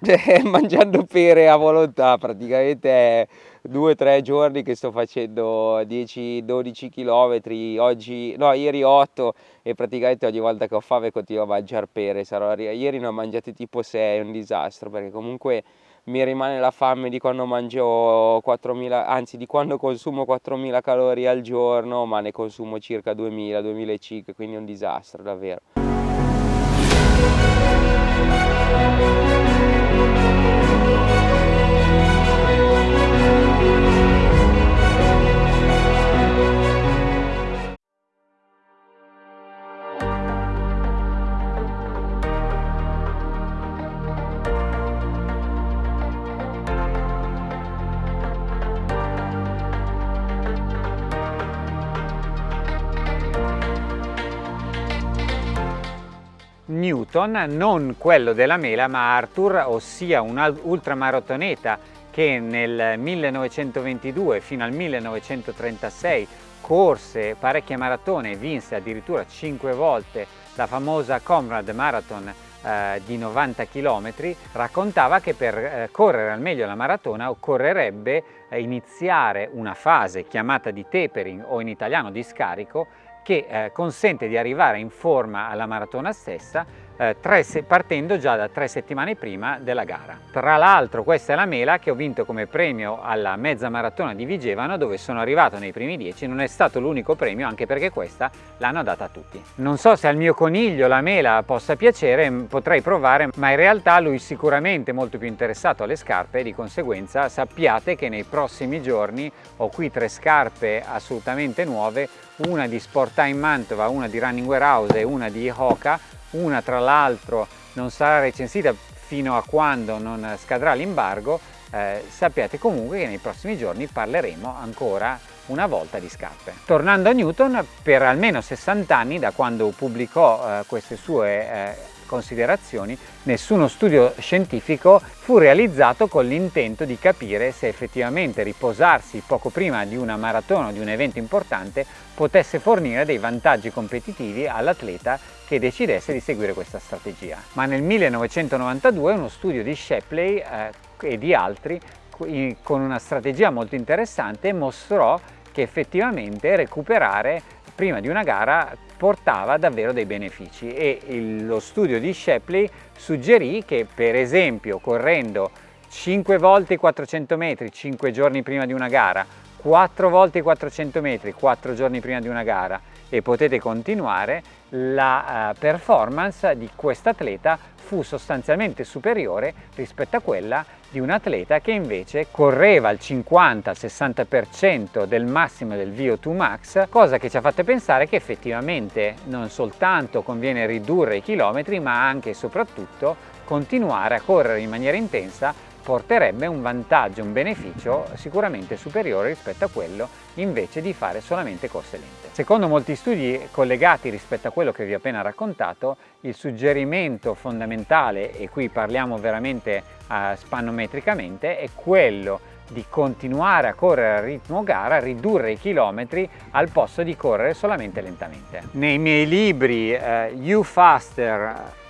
Mangiando pere a volontà, praticamente è due o tre giorni che sto facendo 10-12 km, oggi, no ieri 8 e praticamente ogni volta che ho fame continuo a mangiare pere, Sarò, ieri ne ho mangiate tipo 6, è un disastro perché comunque mi rimane la fame di quando mangio 4.000, anzi di quando consumo 4.000 calorie al giorno, ma ne consumo circa 2.000, 2.500, quindi è un disastro davvero. Newton, non quello della mela ma Arthur, ossia un ultramaratoneta che nel 1922 fino al 1936 corse parecchie maratone e vinse addirittura 5 volte la famosa Comrade Marathon eh, di 90 km, raccontava che per eh, correre al meglio la maratona occorrerebbe eh, iniziare una fase chiamata di tapering o in italiano di scarico che eh, consente di arrivare in forma alla maratona stessa eh, tre, partendo già da tre settimane prima della gara. Tra l'altro questa è la mela che ho vinto come premio alla mezza maratona di Vigevano dove sono arrivato nei primi dieci, non è stato l'unico premio anche perché questa l'hanno data a tutti. Non so se al mio coniglio la mela possa piacere, potrei provare, ma in realtà lui sicuramente molto più interessato alle scarpe e di conseguenza sappiate che nei prossimi giorni ho qui tre scarpe assolutamente nuove, una di Sporttime Mantova, una di Running Warehouse e una di Hoka una tra l'altro non sarà recensita fino a quando non scadrà l'imbargo, eh, sappiate comunque che nei prossimi giorni parleremo ancora una volta di scarpe. Tornando a Newton, per almeno 60 anni da quando pubblicò eh, queste sue eh, considerazioni, nessuno studio scientifico fu realizzato con l'intento di capire se effettivamente riposarsi poco prima di una maratona o di un evento importante potesse fornire dei vantaggi competitivi all'atleta che decidesse di seguire questa strategia. Ma nel 1992 uno studio di Shepley eh, e di altri con una strategia molto interessante mostrò che effettivamente recuperare prima di una gara portava davvero dei benefici e il, lo studio di Shepley suggerì che per esempio correndo 5 volte i 400 metri 5 giorni prima di una gara 4 volte i 400 metri 4 giorni prima di una gara e potete continuare la uh, performance di quest'atleta fu sostanzialmente superiore rispetto a quella di un atleta che invece correva al 50-60% del massimo del VO2 max, cosa che ci ha fatto pensare che effettivamente non soltanto conviene ridurre i chilometri ma anche e soprattutto continuare a correre in maniera intensa porterebbe un vantaggio, un beneficio sicuramente superiore rispetto a quello invece di fare solamente corse lente. Secondo molti studi collegati rispetto a quello che vi ho appena raccontato, il suggerimento fondamentale, e qui parliamo veramente uh, spannometricamente, è quello di continuare a correre a ritmo gara, ridurre i chilometri al posto di correre solamente lentamente. Nei miei libri uh, You Faster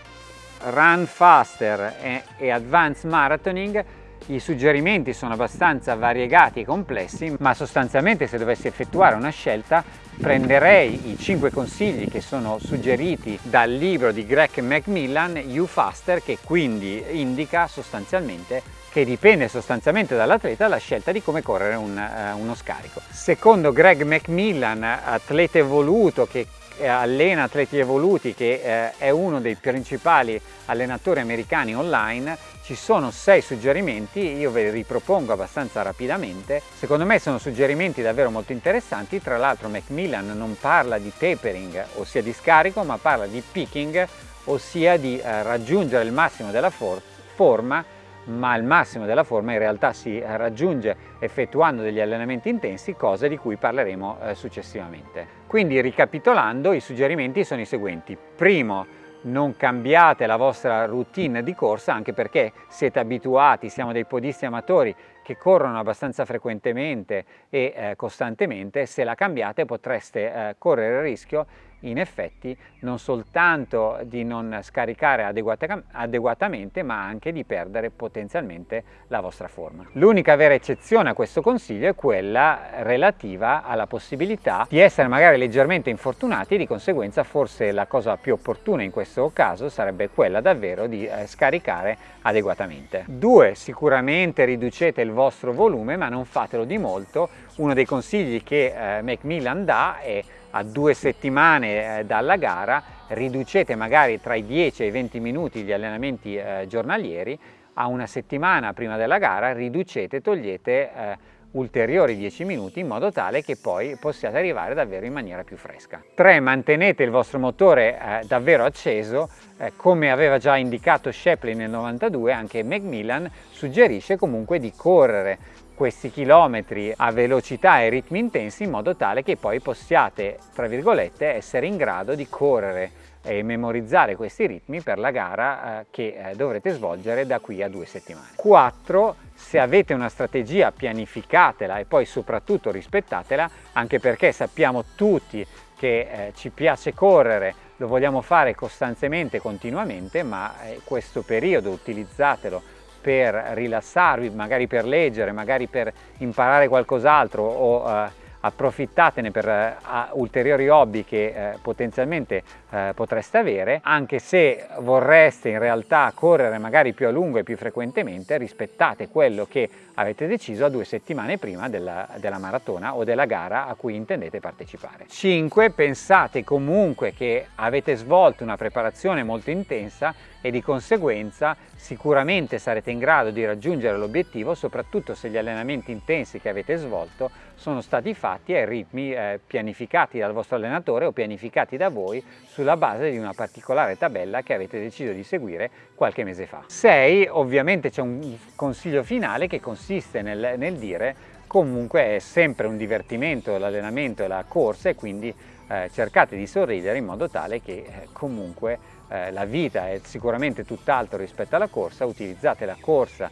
Run Faster e, e Advanced Marathoning i suggerimenti sono abbastanza variegati e complessi, ma sostanzialmente se dovessi effettuare una scelta prenderei i 5 consigli che sono suggeriti dal libro di Greg Macmillan, You Faster, che quindi indica sostanzialmente che dipende sostanzialmente dall'atleta la scelta di come correre un, uh, uno scarico. Secondo Greg Macmillan, atleta evoluto che allena atleti evoluti che eh, è uno dei principali allenatori americani online ci sono sei suggerimenti io ve li ripropongo abbastanza rapidamente. Secondo me sono suggerimenti davvero molto interessanti tra l'altro Macmillan non parla di tapering ossia di scarico ma parla di picking ossia di eh, raggiungere il massimo della for forma ma il massimo della forma in realtà si raggiunge effettuando degli allenamenti intensi, cosa di cui parleremo eh, successivamente. Quindi ricapitolando i suggerimenti sono i seguenti. Primo, non cambiate la vostra routine di corsa anche perché siete abituati, siamo dei podisti amatori che corrono abbastanza frequentemente e eh, costantemente, se la cambiate potreste eh, correre il rischio in effetti non soltanto di non scaricare adeguata, adeguatamente ma anche di perdere potenzialmente la vostra forma. L'unica vera eccezione a questo consiglio è quella relativa alla possibilità di essere magari leggermente infortunati e di conseguenza forse la cosa più opportuna in questo caso sarebbe quella davvero di eh, scaricare adeguatamente. Due, sicuramente riducete il vostro volume ma non fatelo di molto. Uno dei consigli che eh, Macmillan dà è a due settimane eh, dalla gara riducete magari tra i 10 e i 20 minuti gli allenamenti eh, giornalieri, a una settimana prima della gara riducete, togliete eh, ulteriori 10 minuti in modo tale che poi possiate arrivare davvero in maniera più fresca. 3. Mantenete il vostro motore eh, davvero acceso, eh, come aveva già indicato Shapley nel 92, anche Macmillan suggerisce comunque di correre questi chilometri a velocità e ritmi intensi in modo tale che poi possiate, tra virgolette, essere in grado di correre e memorizzare questi ritmi per la gara eh, che eh, dovrete svolgere da qui a due settimane. 4. Se avete una strategia pianificatela e poi soprattutto rispettatela anche perché sappiamo tutti che eh, ci piace correre, lo vogliamo fare costantemente, continuamente, ma eh, questo periodo utilizzatelo per rilassarvi, magari per leggere, magari per imparare qualcos'altro o eh, approfittatene per uh, ulteriori hobby che uh, potenzialmente uh, potreste avere, anche se vorreste in realtà correre magari più a lungo e più frequentemente, rispettate quello che avete deciso a due settimane prima della, della maratona o della gara a cui intendete partecipare. 5. Pensate comunque che avete svolto una preparazione molto intensa e di conseguenza sicuramente sarete in grado di raggiungere l'obiettivo soprattutto se gli allenamenti intensi che avete svolto sono stati fatti ai ritmi eh, pianificati dal vostro allenatore o pianificati da voi sulla base di una particolare tabella che avete deciso di seguire qualche mese fa. 6. Ovviamente c'è un consiglio finale che consiste nel, nel dire comunque è sempre un divertimento l'allenamento e la corsa e quindi eh, cercate di sorridere in modo tale che eh, comunque eh, la vita è sicuramente tutt'altro rispetto alla corsa, utilizzate la corsa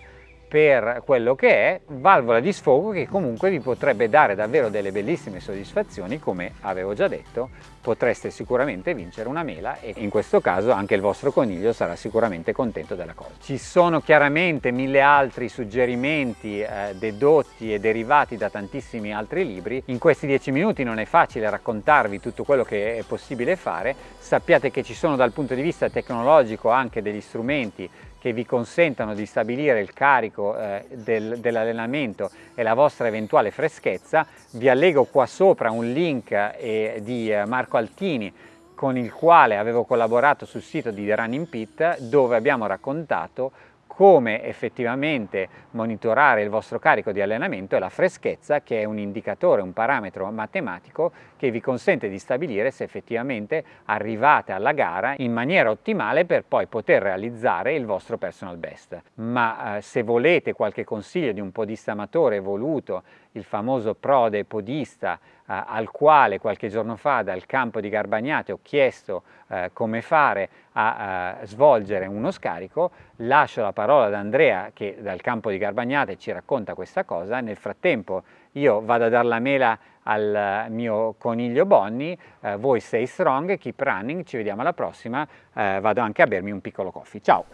per quello che è, valvola di sfogo che comunque vi potrebbe dare davvero delle bellissime soddisfazioni, come avevo già detto, potreste sicuramente vincere una mela e in questo caso anche il vostro coniglio sarà sicuramente contento della cosa. Ci sono chiaramente mille altri suggerimenti eh, dedotti e derivati da tantissimi altri libri. In questi dieci minuti non è facile raccontarvi tutto quello che è possibile fare, sappiate che ci sono dal punto di vista tecnologico anche degli strumenti che vi consentano di stabilire il carico eh, del, dell'allenamento e la vostra eventuale freschezza, vi allego qua sopra un link eh, di eh, Marco Altini con il quale avevo collaborato sul sito di The Running Pit dove abbiamo raccontato come effettivamente monitorare il vostro carico di allenamento e la freschezza che è un indicatore, un parametro matematico che vi consente di stabilire se effettivamente arrivate alla gara in maniera ottimale per poi poter realizzare il vostro personal best. Ma eh, se volete qualche consiglio di un podista amatore evoluto, il famoso prode podista eh, al quale qualche giorno fa dal campo di Garbagnate ho chiesto eh, come fare a, a svolgere uno scarico, lascio la parola ad Andrea che dal campo di Garbagnate ci racconta questa cosa, nel frattempo io vado a dare la mela al mio coniglio Bonnie, eh, voi stay strong, keep running, ci vediamo alla prossima, eh, vado anche a bermi un piccolo coffee, ciao!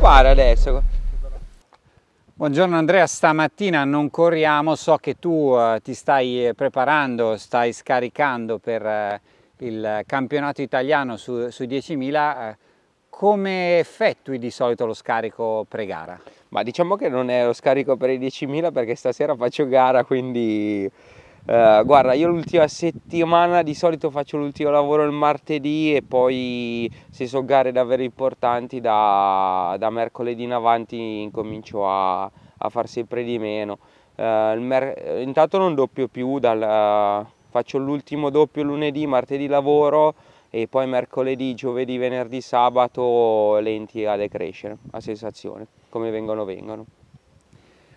Fare adesso? Buongiorno Andrea, stamattina non corriamo, so che tu uh, ti stai preparando, stai scaricando per uh, il campionato italiano su, su 10.000, uh, come effettui di solito lo scarico pre-gara? Ma diciamo che non è lo scarico per i 10.000 perché stasera faccio gara, quindi Uh, guarda, io l'ultima settimana di solito faccio l'ultimo lavoro il martedì e poi se so gare davvero importanti da, da mercoledì in avanti incomincio a, a far sempre di meno. Uh, intanto non doppio più, dal, faccio l'ultimo doppio lunedì, martedì lavoro e poi mercoledì, giovedì, venerdì, sabato lenti a decrescere, a sensazione, come vengono vengono.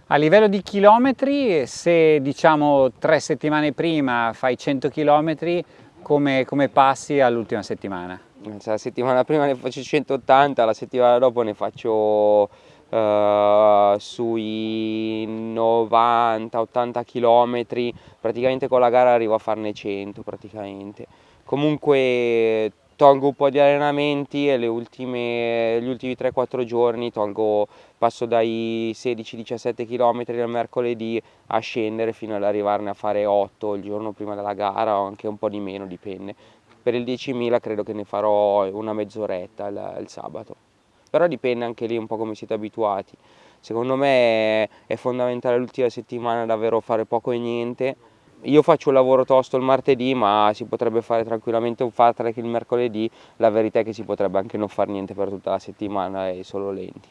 A livello di chilometri, se diciamo tre settimane prima fai 100 km, come, come passi all'ultima settimana? La settimana prima ne faccio 180, la settimana dopo ne faccio uh, sui 90-80 km, praticamente con la gara arrivo a farne 100 praticamente comunque tolgo un po' di allenamenti e ultime, gli ultimi 3-4 giorni tolgo, passo dai 16-17 km del mercoledì a scendere fino ad arrivarne a fare 8 il giorno prima della gara o anche un po' di meno, dipende. Per il 10.000 credo che ne farò una mezz'oretta il, il sabato, però dipende anche lì un po' come siete abituati. Secondo me è fondamentale l'ultima settimana davvero fare poco e niente, io faccio un lavoro tosto il martedì ma si potrebbe fare tranquillamente un far track il mercoledì, la verità è che si potrebbe anche non fare niente per tutta la settimana e solo lenti.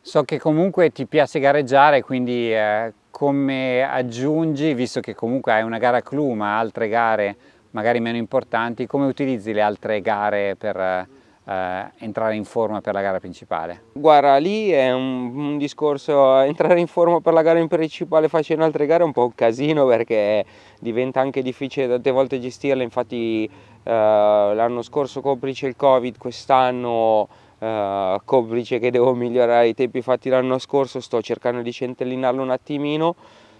So che comunque ti piace gareggiare, quindi eh, come aggiungi, visto che comunque hai una gara clou ma altre gare magari meno importanti, come utilizzi le altre gare per eh, entrare in forma per la gara principale? Guarda, lì è un, un, discorso, entrare in forma per la gara principale facendo altre gare è un po' un casino perché diventa anche difficile tante volte gestirle, infatti eh, l'anno scorso complice il Covid, quest'anno eh, complice che devo migliorare i tempi fatti l'anno scorso, sto cercando di centellinarlo un attimino,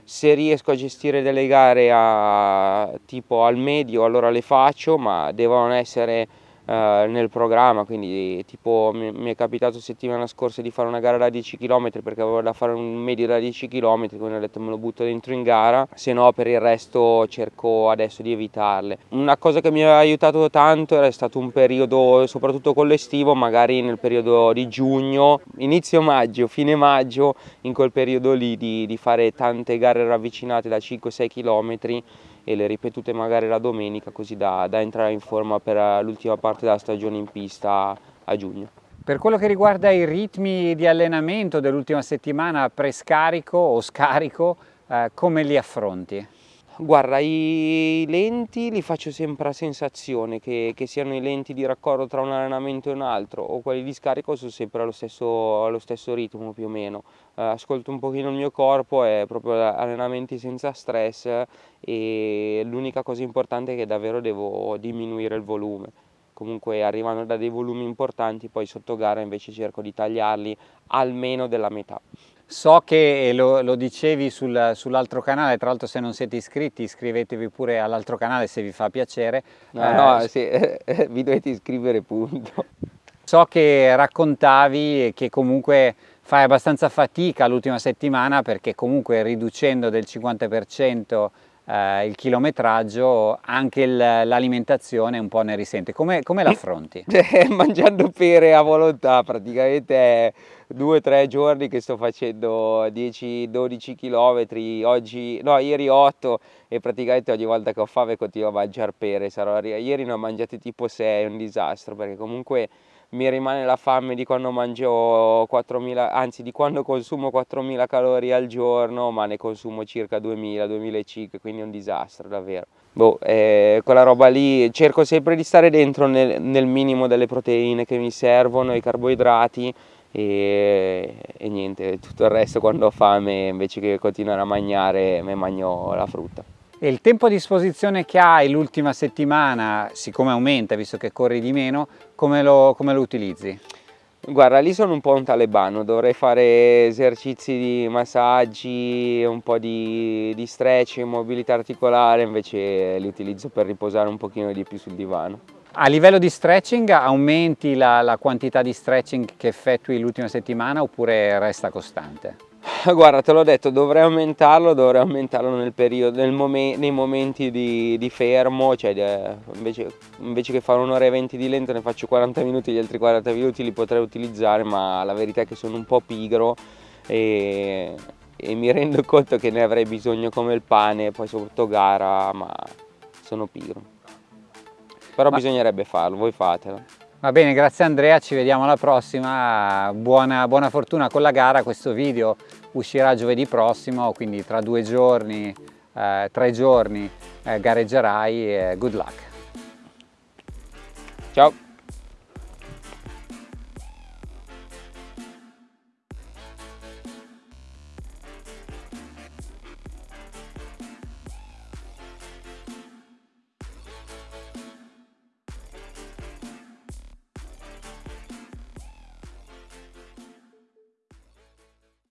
se riesco a gestire delle gare a, tipo al medio allora le faccio, ma devono essere eh, nel programma, quindi tipo mi, mi, è capitato settimana scorsa di fare una gara da 10 km perché avevo da fare un medio da 10 km, quindi ho detto me lo butto dentro in gara, se no per il resto cerco adesso di evitarle. Una cosa che mi ha aiutato tanto era stato un periodo, soprattutto con l'estivo, magari nel periodo di giugno, inizio maggio, fine maggio, in quel periodo lì di, di fare tante gare ravvicinate da 5-6 km e le ripetute magari la domenica così da, da entrare in forma per l'ultima parte della stagione in pista a giugno. Per quello che riguarda i ritmi di allenamento dell'ultima settimana prescarico o scarico, eh, come li affronti? Guarda, i lenti li faccio sempre a sensazione, che, che, siano i lenti di raccordo tra un allenamento e un altro o quelli di scarico sono sempre allo stesso, allo stesso ritmo più o meno. Uh, ascolto un pochino il mio corpo, è proprio allenamenti senza stress e l'unica cosa importante è che davvero devo diminuire il volume. Comunque arrivando da dei volumi importanti, poi sotto gara invece cerco di tagliarli almeno della metà. So che lo, lo dicevi sul, sull'altro canale, tra l'altro se non siete iscritti iscrivetevi pure all'altro canale se vi fa piacere. No, eh, no, sì, vi dovete iscrivere punto. So che raccontavi che comunque fai abbastanza fatica l'ultima settimana perché comunque riducendo del 50% eh, il chilometraggio anche l'alimentazione un po' ne risente. Come, come l'affronti? Mangiando pere a volontà praticamente due o tre giorni che sto facendo 10-12 km, oggi, no ieri 8 e praticamente ogni volta che ho fame continuo a mangiare pere, Sarò, ieri ne ho mangiate tipo 6, è un disastro perché comunque mi rimane la fame di quando mangio 4.000, anzi di quando consumo 4.000 calorie al giorno ma ne consumo circa 2.000, 2.500 quindi è un disastro davvero. Boh, eh, quella roba lì cerco sempre di stare dentro nel, nel minimo delle proteine che mi servono, i carboidrati e, e, niente, tutto il resto quando ho fame invece che continuare a mangiare mi mangio la frutta. E il tempo a disposizione che hai l'ultima settimana, siccome aumenta visto che corri di meno, come lo, come lo utilizzi? Guarda, lì sono un po' un talebano, dovrei fare esercizi di massaggi, un po' di, di stretch, mobilità articolare, invece li utilizzo per riposare un pochino di più sul divano. A livello di stretching aumenti la, la quantità di stretching che effettui l'ultima settimana oppure resta costante? Guarda, te l'ho detto, dovrei aumentarlo, dovrei aumentarlo nel periodo, nel momen nei momenti di, di fermo, cioè de, invece, invece, che fare un'ora e venti di lento ne faccio 40 minuti, gli altri 40 minuti li potrei utilizzare, ma la verità è che sono un po' pigro e, e mi rendo conto che ne avrei bisogno come il pane, poi sotto gara, ma sono pigro però Ma... bisognerebbe farlo, voi fatelo. Va bene, grazie Andrea, ci vediamo alla prossima, buona, buona fortuna con la gara, questo video uscirà giovedì prossimo, quindi tra due giorni, eh, tre giorni eh, gareggerai e good luck. Ciao!